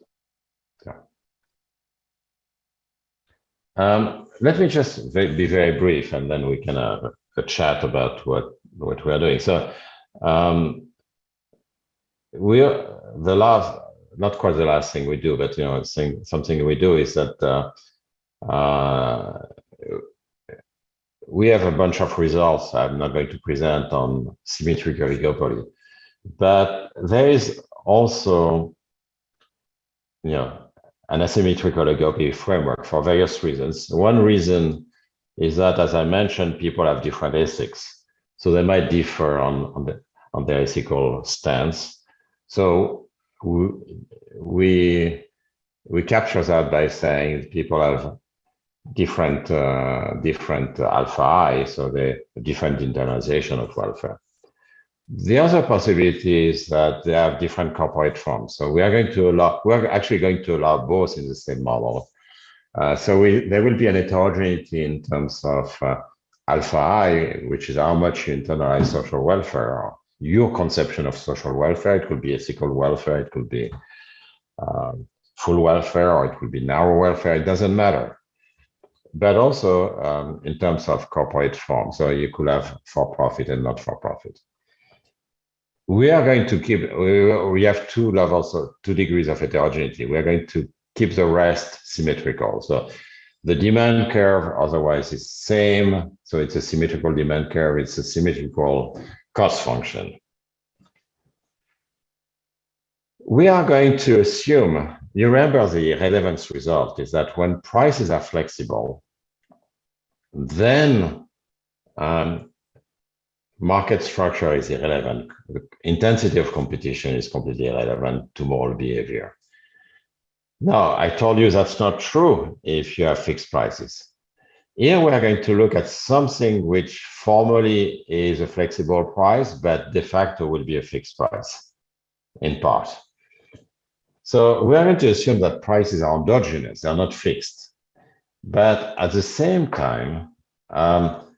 Um, let me just be very brief, and then we can have a chat about what what we are doing. So um, we the last, not quite the last thing we do, but you know, something we do is that uh, uh, we have a bunch of results. I'm not going to present on symmetric oligopoly, but there is also, you know, an asymmetric oligopoly framework for various reasons. One reason is that, as I mentioned, people have different ethics. So they might differ on, on, the, on their ethical stance. So we, we, capture that by saying people have different uh, different alpha i, so the different internalization of welfare. The other possibility is that they have different corporate forms. So we are going to allow, we're actually going to allow both in the same model. Uh, so we, there will be an heterogeneity in terms of uh, alpha i, which is how much you internalize social welfare, your conception of social welfare. It could be ethical welfare, it could be um, full welfare, or it could be narrow welfare. It doesn't matter. But also um, in terms of corporate form. So you could have for-profit and not for-profit. We are going to keep, we have two levels, of, two degrees of heterogeneity. We are going to keep the rest symmetrical. So the demand curve otherwise is same. So it's a symmetrical demand curve. It's a symmetrical cost function. We are going to assume, you remember the relevance result is that when prices are flexible, then um, market structure is irrelevant. The intensity of competition is completely irrelevant to moral behavior. No, I told you that's not true if you have fixed prices. Here we are going to look at something which formally is a flexible price, but de facto will be a fixed price in part. So we are going to assume that prices are endogenous, they're not fixed. But at the same time, um,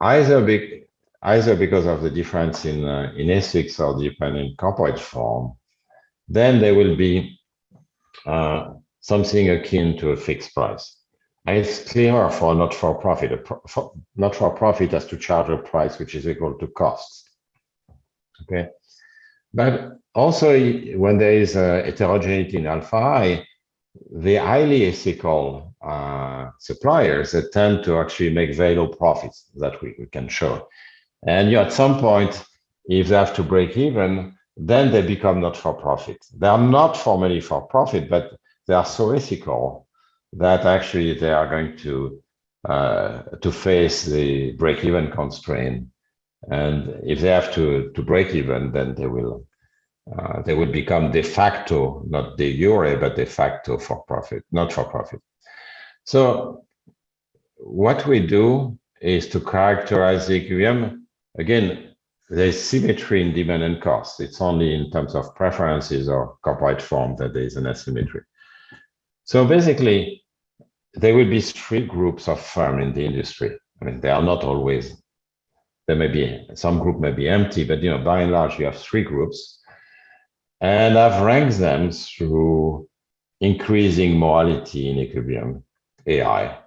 either, be, either because of the difference in, uh, in ethics or depending corporate form, then there will be uh, something akin to a fixed price. It's clearer for not-for-profit. Pro not-for-profit has to charge a price which is equal to costs. Okay, but also when there is a heterogeneity in alpha i, the highly ethical uh, suppliers that tend to actually make very low profits that we, we can show. And you know, at some point, if they have to break even, then they become not for profit. They are not formally for profit, but they are so ethical that actually they are going to uh, to face the break-even constraint. And if they have to to break even, then they will uh, they will become de facto, not de jure, but de facto for profit, not for profit. So what we do is to characterize the equilibrium. Again, there's symmetry in demand and cost. It's only in terms of preferences or corporate form that there is an asymmetry. So basically, there will be three groups of firm in the industry. I mean, they are not always, there may be, some group may be empty, but you know, by and large, you have three groups. And I've ranked them through increasing morality in equilibrium, AI.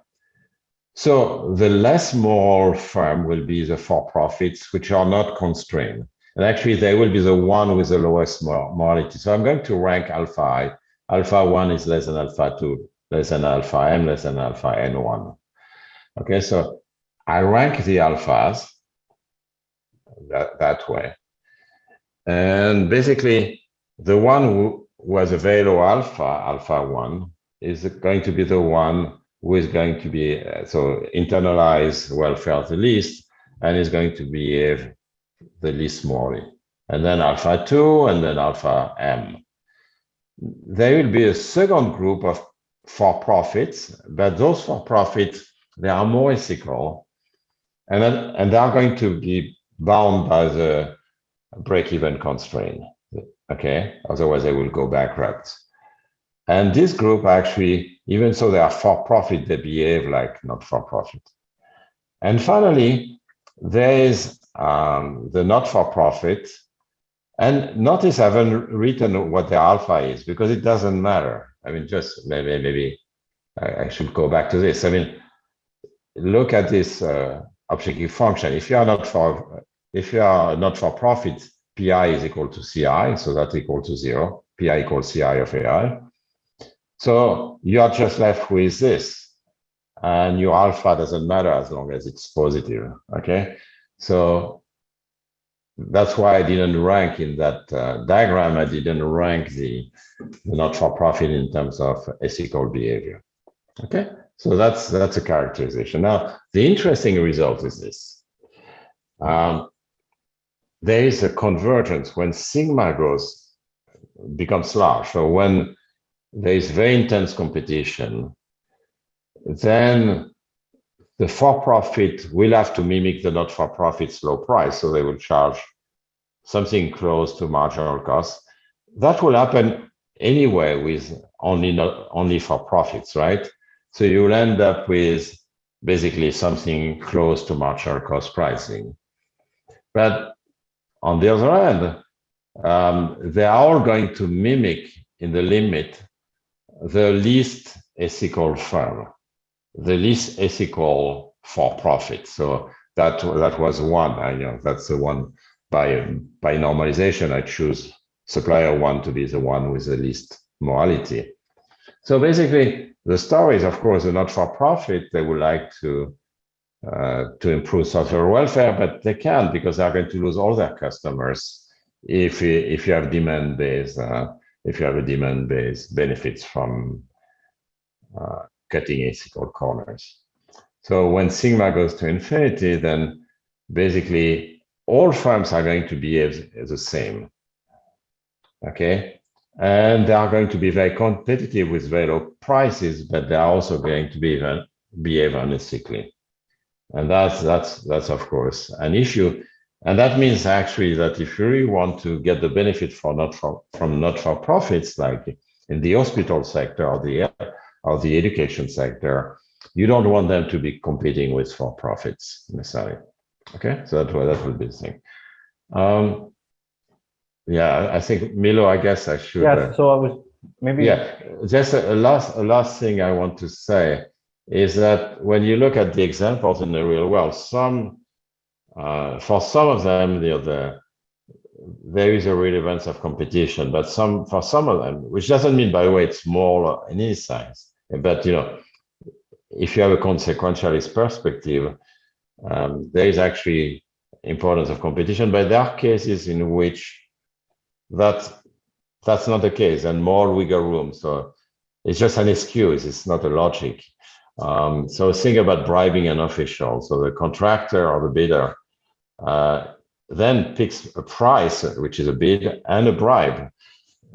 So the less moral firm will be the for-profits, which are not constrained. And actually, they will be the one with the lowest morality. So I'm going to rank alpha. Alpha 1 is less than alpha 2, less than alpha m, less than alpha n1. Okay, so I rank the alphas that, that way. And basically, the one who was a very low alpha, alpha 1, is going to be the one who is going to be, uh, so internalize welfare the least, and is going to behave the least morally. And then alpha 2, and then alpha m. There will be a second group of for-profits, but those for-profits, they are more ethical, and, then, and they are going to be bound by the break-even constraint. Okay, otherwise they will go bankrupt. And this group actually, even though they are for-profit, they behave like not-for-profit. And finally, there is um, the not-for-profit. And notice I haven't written what the alpha is because it doesn't matter. I mean, just maybe maybe I, should go back to this. I mean, look at this uh, objective function. If you are not for if you are not for profit, pi is equal to ci, so that's equal to zero. pi equals ci of ai. So you are just left with this, and your alpha doesn't matter as long as it's positive. Okay, so that's why I didn't rank in that uh, diagram. I didn't rank the, the not-for-profit in terms of ethical behavior. Okay, so that's that's a characterization. Now the interesting result is this. Um, there is a convergence when sigma grows becomes large. So when there is very intense competition, then the for-profit will have to mimic the not-for-profit's low price. So they will charge something close to marginal cost. That will happen anyway with only not only for profits, right? So you'll end up with basically something close to marginal cost pricing. But on the other hand, um, they are all going to mimic in the limit the least ethical firm, the least ethical for profit. So that that was one. I know that's the one by by normalization. I choose supplier one to be the one with the least morality. So basically, the story is, of course, a not-for-profit. They would like to uh, to improve social welfare, but they can't because they're going to lose all their customers if if you have demand based uh, if you have a demand based benefits from uh, cutting ethical corners. So when sigma goes to infinity, then basically all firms are going to behave the same. Okay, and they are going to be very competitive with very low prices, but they are also going to be behave unethically. And that's, that's, that's of course an issue. And that means actually that if you really want to get the benefit for not for, from not for profits, like in the hospital sector or the or the education sector, you don't want them to be competing with for profits necessarily. Okay, so that that would be the thing. Um, yeah, I think Milo. I guess I should. Yeah. Uh, so I was maybe. Yeah, just a, a last a last thing I want to say is that when you look at the examples in the real world, some, uh, for some of them, the, the, there is a relevance of competition, but some, for some of them, which doesn't mean, by the way, it's more in any size, but you know, if you have a consequentialist perspective, um, there is actually importance of competition, but there are cases in which that that's not the case and more wiggle room. So it's just an excuse, it's not a logic. Um, so think about bribing an official. So the contractor or the bidder uh, then picks a price, which is a bid and a bribe,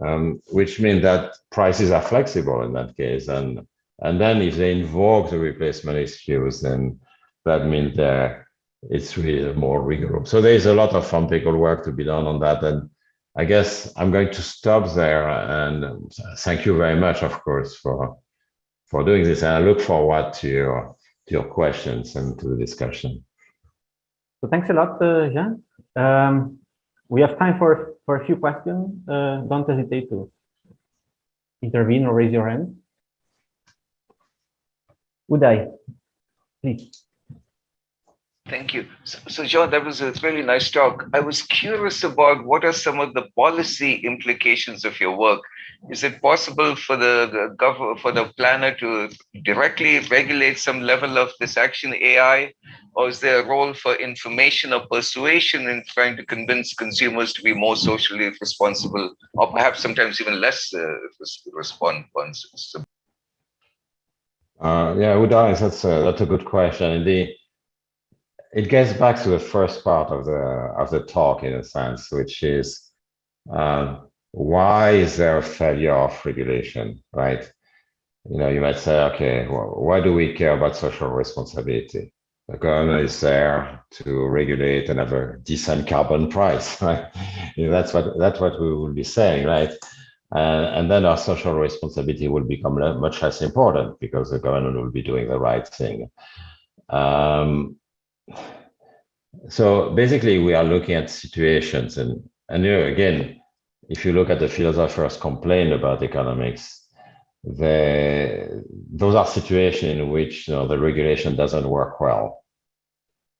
um, which means that prices are flexible in that case. And and then if they invoke the replacement excuse, then that means that it's really more rigorous. So there's a lot of empirical work to be done on that. And I guess I'm going to stop there. And thank you very much, of course, for for doing this. And I look forward to your, to your questions and to the discussion. So thanks a lot, uh, Jean. Um, we have time for, for a few questions. Uh, don't hesitate to intervene or raise your hand? Uday, please. Thank you. So, so, John, that was a really nice talk. I was curious about what are some of the policy implications of your work. Is it possible for the government, for the planner to directly regulate some level of this action AI, or is there a role for information or persuasion in trying to convince consumers to be more socially responsible, or perhaps sometimes even less uh, responsible? Uh, yeah, Uday, that's a, that's a good question. The, it gets back to the first part of the of the talk in a sense, which is um, why is there a failure of regulation, right? You know, you might say, okay, well, why do we care about social responsibility? The government is there to regulate and have a decent carbon price, right? You know, that's what that's what we will be saying, right? And then our social responsibility will become much less important because the government will be doing the right thing. Um, so basically, we are looking at situations, and and you know, again, if you look at the philosophers' complaint about economics, the those are situations in which you know the regulation doesn't work well.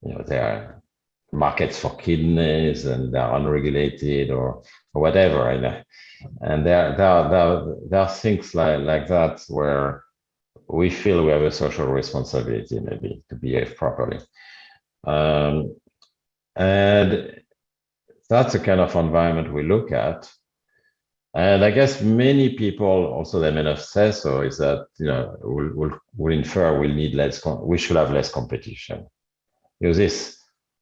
You know, there are markets for kidneys and they're unregulated or, or whatever. And, and there, there, there, there are things like, like that where we feel we have a social responsibility maybe to behave properly. Um, and that's the kind of environment we look at. And I guess many people also they may have said so is that you know we'll, we'll, we'll infer we'll need less we should have less competition. You know, this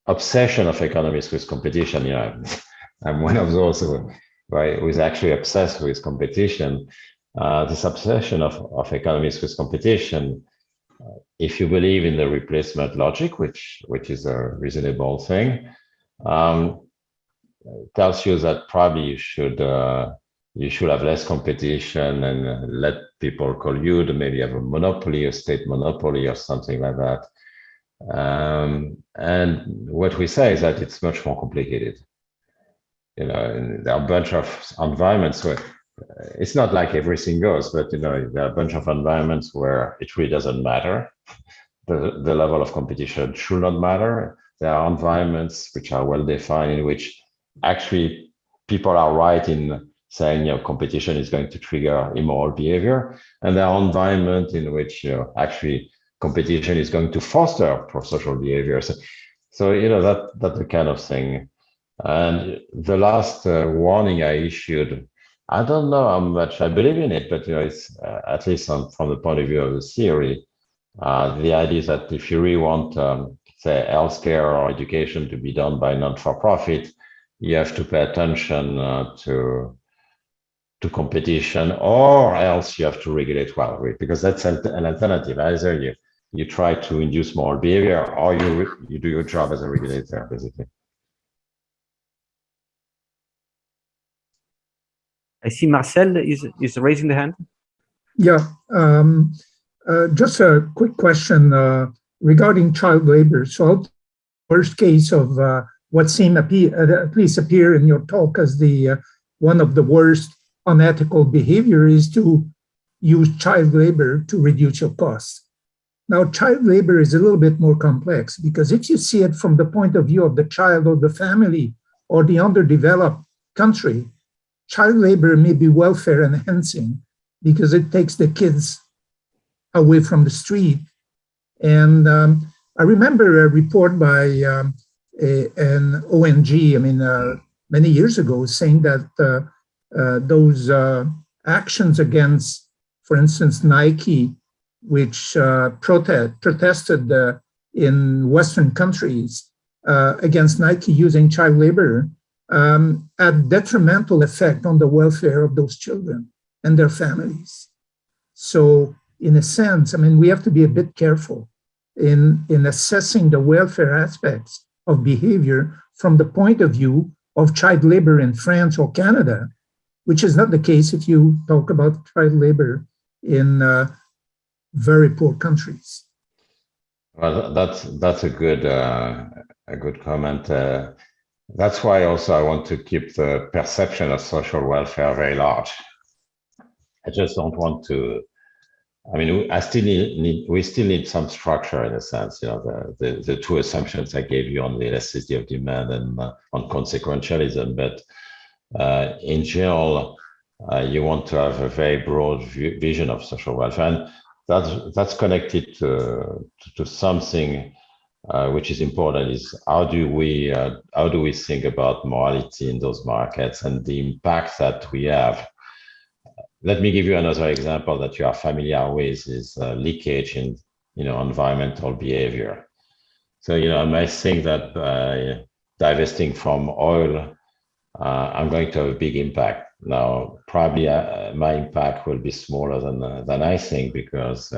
obsession of economists with competition, you know, I'm one of those who, right, who is actually obsessed with competition. Uh, this obsession of, of economists with competition if you believe in the replacement logic, which which is a reasonable thing, um, tells you that probably you should uh, you should have less competition and let people call you to maybe have a monopoly, a state monopoly, or something like that. Um, and what we say is that it's much more complicated. You know, there are a bunch of environments where it's not like everything goes, but you know, there are a bunch of environments where it really doesn't matter. The, the level of competition should not matter. There are environments which are well defined in which actually people are right in saying, you know, competition is going to trigger immoral behavior. And there are environments in which, you know, actually competition is going to foster pro-social behavior. So, so, you know, that, that's the kind of thing. And the last uh, warning I issued I don't know how much I believe in it, but you know, it's uh, at least on, from the point of view of the theory, uh, the idea is that if you really want, um, say, healthcare or education to be done by non-for-profit, you have to pay attention uh, to to competition, or else you have to regulate well, because that's an alternative. Either you you try to induce more behavior, or you you do your job as a regulator, basically. I see Marcel is, is raising the hand. Yeah, um, uh, just a quick question uh, regarding child labor. So worst case of uh, what appear, uh, at least appear in your talk as the uh, one of the worst unethical behavior is to use child labor to reduce your costs. Now, child labor is a little bit more complex because if you see it from the point of view of the child or the family or the underdeveloped country, child labor may be welfare enhancing because it takes the kids away from the street. And um, I remember a report by um, a, an ONG, I mean, uh, many years ago, saying that uh, uh, those uh, actions against, for instance, Nike, which uh, protest, protested uh, in Western countries against Nike using child labor, um, had detrimental effect on the welfare of those children and their families. So in a sense, I mean, we have to be a bit careful in, in assessing the welfare aspects of behavior from the point of view of child labor in France or Canada, which is not the case if you talk about child labor in uh, very poor countries. Well, that's that's a good uh, a good comment. Uh, that's why also I want to keep the perception of social welfare very large. I just don't want to. I mean, I still need, need, we still need some structure in a sense. You know, the, the, the two assumptions I gave you on the elasticity of demand and uh, on consequentialism, but uh, in general, uh, you want to have a very broad vision of social welfare, and that's that's connected to to, to something uh, which is important is how do we uh, how do we think about morality in those markets and the impact that we have let me give you another example that you are familiar with is uh, leakage in you know environmental behavior. So you know i might think that by divesting from oil uh, i'm going to have a big impact. Now probably uh, my impact will be smaller than uh, than i think because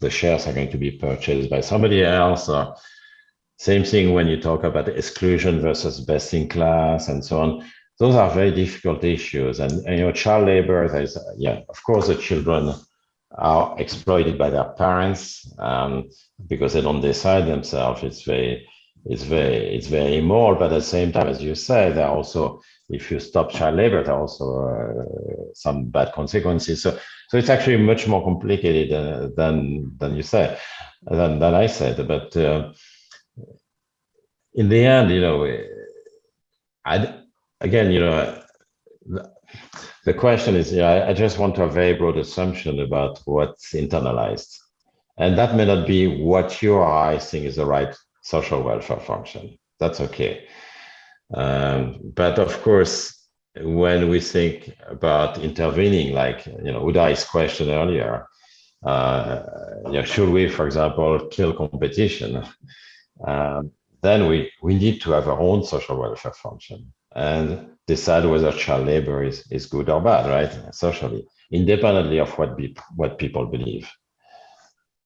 the shares are going to be purchased by somebody else. Same thing when you talk about exclusion versus best in class and so on. Those are very difficult issues. And, and you know, child labor, there's, yeah, of course, the children are exploited by their parents um, because they don't decide themselves. It's very, it's very, it's very immoral. But at the same time, as you said, there are also, if you stop child labor, there are also uh, some bad consequences. So, so it's actually much more complicated uh, than than you say, than than I said. But uh, in the end, you know, I again, you know, the, question is, yeah, I, I, just want to have a very broad assumption about what's internalized, and that may not be what you or I think is the right social welfare function. That's okay, um, but of course, when we think about intervening, like you know, Uday's question earlier, uh, you know, should we, for example, kill competition? Um, then we, we need to have our own social welfare function and decide whether child labor is, is good or bad, right? Socially, independently of what, be, what people believe.